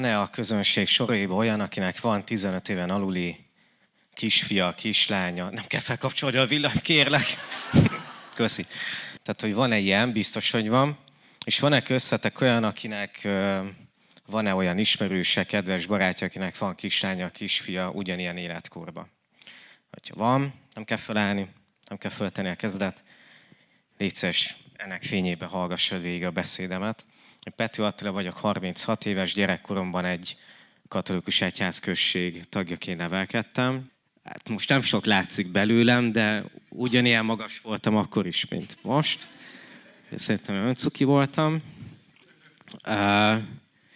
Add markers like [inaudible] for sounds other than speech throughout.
van-e a közönség soraiban olyan, akinek van 15 éven aluli kisfia, kislánya? Nem kell felkapcsolni a villanyt, kérlek. [laughs] Köszi. Tehát, hogy van-e ilyen, biztos, hogy van. És van-e köztetek olyan, akinek van-e olyan ismerőse, kedves barátja, akinek van kislánya, kisfia ugyanilyen életkorban? Hogyha van, nem kell felállni, nem kell föltenni a kezdet. Légy ennek fényében hallgassad végig a beszédemet. Pető Attila vagyok, 36 éves gyerekkoromban egy katolikus egyházközség tagjaként nevelkedtem. Hát most nem sok látszik belőlem, de ugyanilyen magas voltam akkor is, mint most. Szerintem öncuki voltam.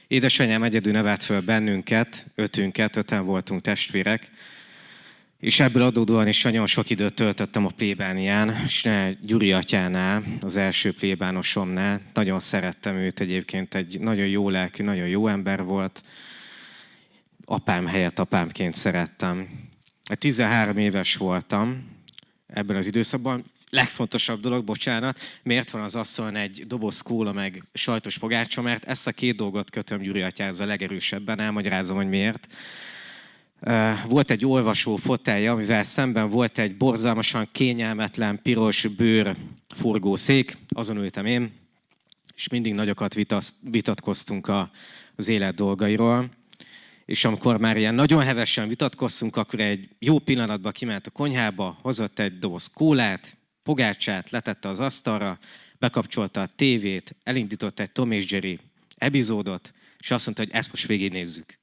Édesanyám egyedül nevelt föl bennünket, ötünket, öten voltunk testvérek, és ebből adódóan is nagyon sok időt töltöttem a plébánián, és Gyuri atyánál, az első plébánosomnál. Nagyon szerettem őt egyébként, egy nagyon jó lelkű, nagyon jó ember volt. Apám helyett apámként szerettem. 13 éves voltam ebben az időszakban. Legfontosabb dolog, bocsánat, miért van az asszony egy doboz kóla meg sajtos pogácsa, mert ezt a két dolgot kötöm Gyuri atyához a legerősebben, elmagyarázom, hogy miért volt egy olvasó fotelje, amivel szemben volt egy borzalmasan kényelmetlen, piros bőr forgószék, azon ültem én, és mindig nagyokat vitatkoztunk az élet dolgairól. És amikor már ilyen nagyon hevesen vitatkoztunk, akkor egy jó pillanatban kiment a konyhába, hozott egy doboz kólát, pogácsát, letette az asztalra, bekapcsolta a tévét, elindított egy Tom és Jerry epizódot, és azt mondta, hogy ezt most végignézzük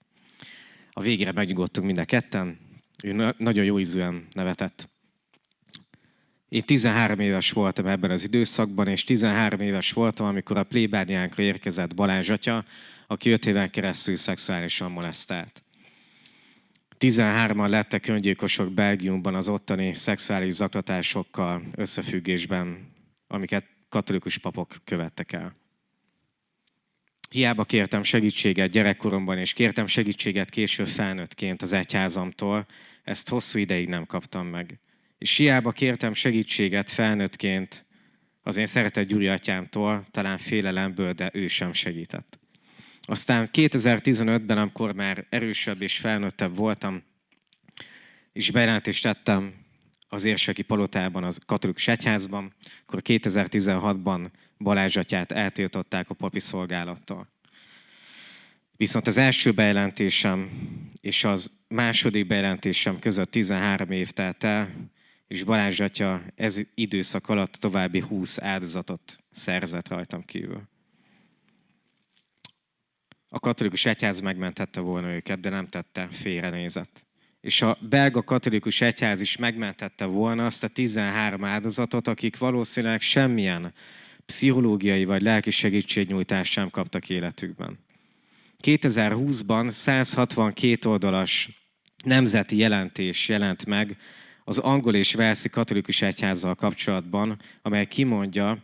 a végére megnyugodtunk mind a ketten. Ő nagyon jó ízűen nevetett. Én 13 éves voltam ebben az időszakban, és 13 éves voltam, amikor a plébániánkra érkezett Balázs atya, aki 5 éven keresztül szexuálisan molesztált. 13-an lettek öngyilkosok Belgiumban az ottani szexuális zaklatásokkal összefüggésben, amiket katolikus papok követtek el. Hiába kértem segítséget gyerekkoromban, és kértem segítséget később felnőttként az egyházamtól, ezt hosszú ideig nem kaptam meg. És hiába kértem segítséget felnőttként az én szeretett Gyuri atyámtól, talán félelemből, de ő sem segített. Aztán 2015-ben, amikor már erősebb és felnőttebb voltam, és bejelentést tettem az érseki palotában, az katolikus egyházban, akkor 2016-ban Balázs atyát eltiltották a papi szolgálattól. Viszont az első bejelentésem és az második bejelentésem között 13 év telt el, és Balázs atya ez időszak alatt további 20 áldozatot szerzett rajtam kívül. A katolikus egyház megmentette volna őket, de nem tette, félrenézett. És a belga katolikus egyház is megmentette volna azt a 13 áldozatot, akik valószínűleg semmilyen pszichológiai vagy lelki segítségnyújtást sem kaptak életükben. 2020-ban 162 oldalas nemzeti jelentés jelent meg az angol és velszi katolikus egyházzal kapcsolatban, amely kimondja,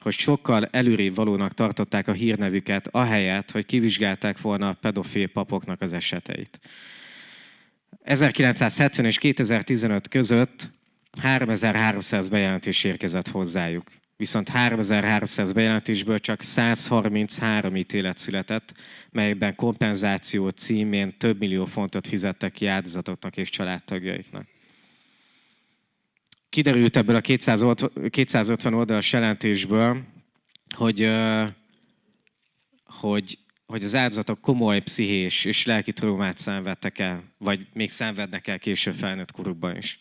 hogy sokkal előrébb valónak tartották a hírnevüket, ahelyett, hogy kivizsgálták volna a pedofil papoknak az eseteit. 1970 és 2015 között 3300 bejelentés érkezett hozzájuk viszont 3300 bejelentésből csak 133 ítélet született, melyben kompenzáció címén több millió fontot fizettek ki áldozatoknak és családtagjaiknak. Kiderült ebből a 250 oldalas jelentésből, hogy, hogy, hogy az áldozatok komoly pszichés és lelki traumát szenvedtek el, vagy még szenvednek el később felnőtt korukban is.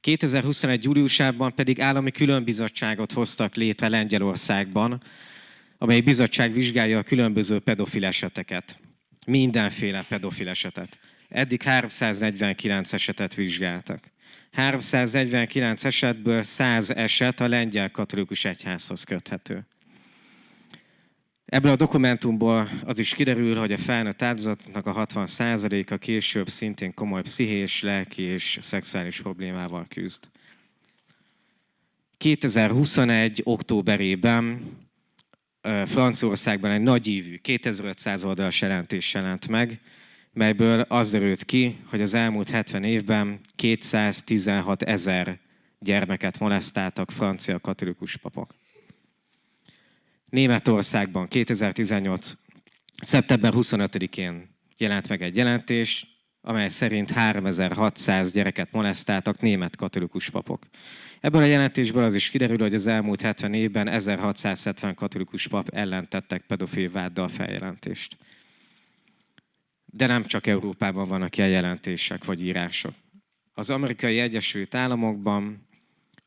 2021. júliusában pedig állami különbizottságot hoztak létre Lengyelországban, amely bizottság vizsgálja a különböző pedofil eseteket. Mindenféle pedofil esetet. Eddig 349 esetet vizsgáltak. 349 esetből 100 eset a lengyel katolikus egyházhoz köthető. Ebből a dokumentumból az is kiderül, hogy a felnőtt áldozatnak a 60%-a később szintén komoly pszichés, lelki és szexuális problémával küzd. 2021. októberében Franciaországban egy nagyívű 2500 oldalas jelentés jelent meg, melyből az derült ki, hogy az elmúlt 70 évben 216 ezer gyermeket molesztáltak francia katolikus papok. Németországban 2018. szeptember 25-én jelent meg egy jelentés, amely szerint 3600 gyereket molesztáltak német katolikus papok. Ebből a jelentésből az is kiderül, hogy az elmúlt 70 évben 1670 katolikus pap ellen tettek pedofil váddal feljelentést. De nem csak Európában vannak ilyen jelentések vagy írások. Az amerikai Egyesült Államokban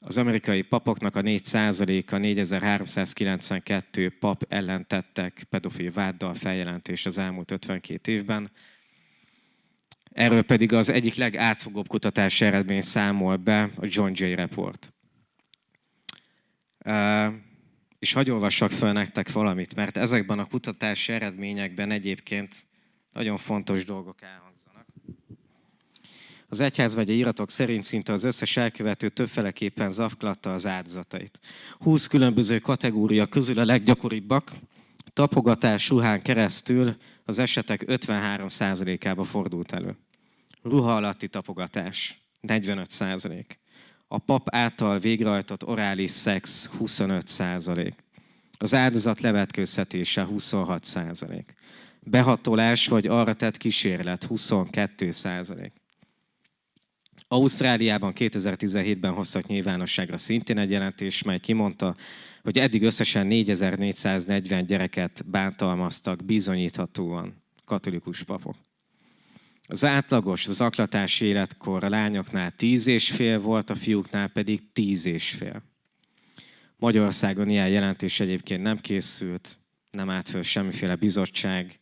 az amerikai papoknak a 4%-a 4392 pap ellen tettek pedofil váddal feljelentést az elmúlt 52 évben. Erről pedig az egyik legátfogóbb kutatási eredmény számol be a John Jay Report. És hagyj olvassak fel nektek valamit, mert ezekben a kutatási eredményekben egyébként nagyon fontos dolgok elhangzanak. Az egyházmegye iratok szerint szinte az összes elkövető többféleképpen zaklatta az áldozatait. 20 különböző kategória közül a leggyakoribbak tapogatás ruhán keresztül az esetek 53%-ába fordult elő. Ruha alatti tapogatás 45 százalék. A pap által végrehajtott orális szex 25 százalék. Az áldozat levetkőztetése 26 százalék. Behatolás vagy arra tett kísérlet 22 százalék. Ausztráliában 2017-ben hoztak nyilvánosságra szintén egy jelentés, mely kimondta, hogy eddig összesen 4440 gyereket bántalmaztak bizonyíthatóan katolikus papok. Az átlagos zaklatási életkor a lányoknál 10 és fél volt, a fiúknál pedig 10 és fél. Magyarországon ilyen jelentés egyébként nem készült, nem állt föl semmiféle bizottság,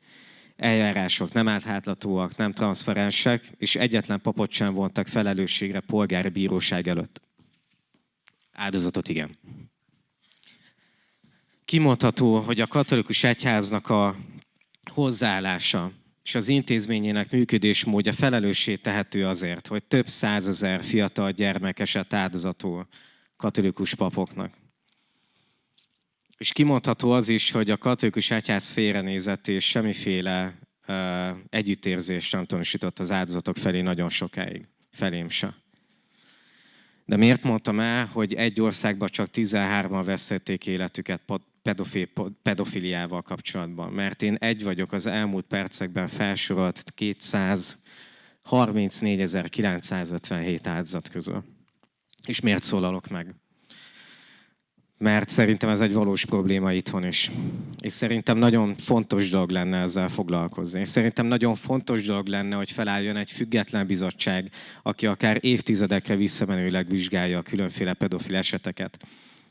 eljárások nem átláthatóak, nem transzparensek, és egyetlen papot sem vontak felelősségre polgári bíróság előtt. Áldozatot igen. Kimondható, hogy a katolikus egyháznak a hozzáállása és az intézményének működésmódja felelőssé tehető azért, hogy több százezer fiatal gyermek esett áldozatul katolikus papoknak. És kimondható az is, hogy a katolikus egyház félrenézett és semmiféle uh, együttérzést nem tanúsított az áldozatok felé nagyon sokáig. Felém se. De miért mondtam el, hogy egy országban csak 13-an veszették életüket pedofil, pedofiliával kapcsolatban? Mert én egy vagyok az elmúlt percekben felsorolt 234.957 áldozat közül. És miért szólalok meg? Mert szerintem ez egy valós probléma itthon is. És szerintem nagyon fontos dolog lenne ezzel foglalkozni. És szerintem nagyon fontos dolog lenne, hogy felálljon egy független bizottság, aki akár évtizedekre visszamenőleg vizsgálja a különféle pedofil eseteket.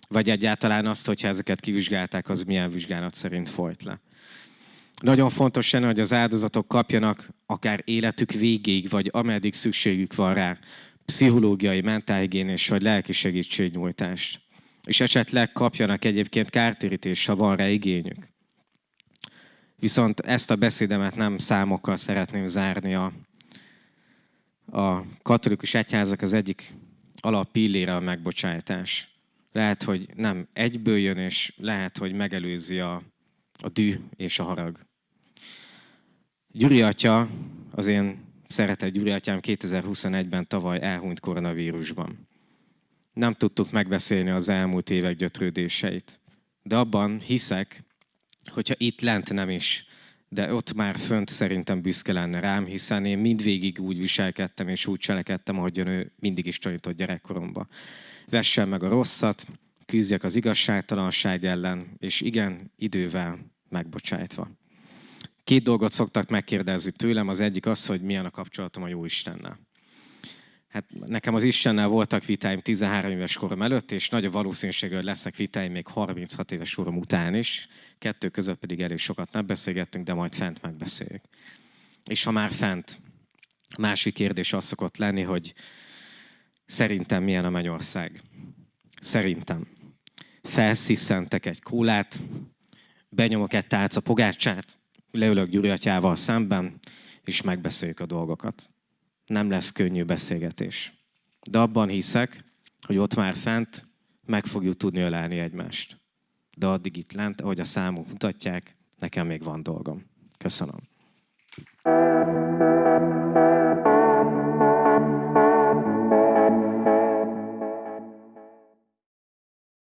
Vagy egyáltalán azt, hogyha ezeket kivizsgálták, az milyen vizsgálat szerint folyt le. Nagyon fontos lenne, hogy az áldozatok kapjanak akár életük végéig, vagy ameddig szükségük van rá, pszichológiai, mentálhigiénés vagy lelki segítségnyújtást és esetleg kapjanak egyébként kártérítést, ha van rá igényük. Viszont ezt a beszédemet nem számokkal szeretném zárni. A, a katolikus egyházak az egyik alap pillére a megbocsátás. Lehet, hogy nem egyből jön, és lehet, hogy megelőzi a, a dű és a harag. Gyuri atya, az én szeretett Gyuri atyám 2021-ben tavaly elhunyt koronavírusban nem tudtuk megbeszélni az elmúlt évek gyötrődéseit. De abban hiszek, hogyha itt lent nem is, de ott már fönt szerintem büszke lenne rám, hiszen én mindvégig úgy viselkedtem és úgy cselekedtem, ahogyan ő mindig is tanított gyerekkoromba. Vessen meg a rosszat, küzdjek az igazságtalanság ellen, és igen, idővel megbocsájtva. Két dolgot szoktak megkérdezni tőlem, az egyik az, hogy milyen a kapcsolatom a Jó Istennel hát nekem az Istennel voltak vitáim 13 éves korom előtt, és nagy a valószínűség, hogy lesznek vitáim még 36 éves korom után is. Kettő között pedig elég sokat nem beszélgettünk, de majd fent megbeszéljük. És ha már fent, másik kérdés az szokott lenni, hogy szerintem milyen a mennyország. Szerintem. Felsziszentek egy kólát, benyomok egy tálca pogácsát, leülök Gyuri atyával szemben, és megbeszéljük a dolgokat nem lesz könnyű beszélgetés. De abban hiszek, hogy ott már fent meg fogjuk tudni ölelni egymást. De addig itt lent, ahogy a számok mutatják, nekem még van dolgom. Köszönöm.